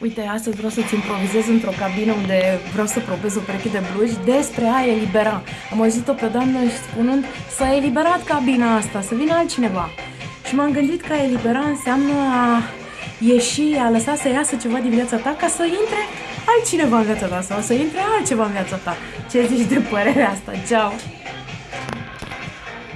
Uite, astăzi vreau să-ți improvizez într-o cabină unde vreau să probez o pereche de blugi despre a elibera. Am auzit-o pe doamnă spunând s-a eliberat cabina asta, să vină altcineva. Și m-am gândit că a elibera înseamnă a ieși, a lăsa să iasă ceva din viața ta ca să intre altcineva în viața ta sau să intre altceva în viața ta. Ce zici de părerea asta? Ceau!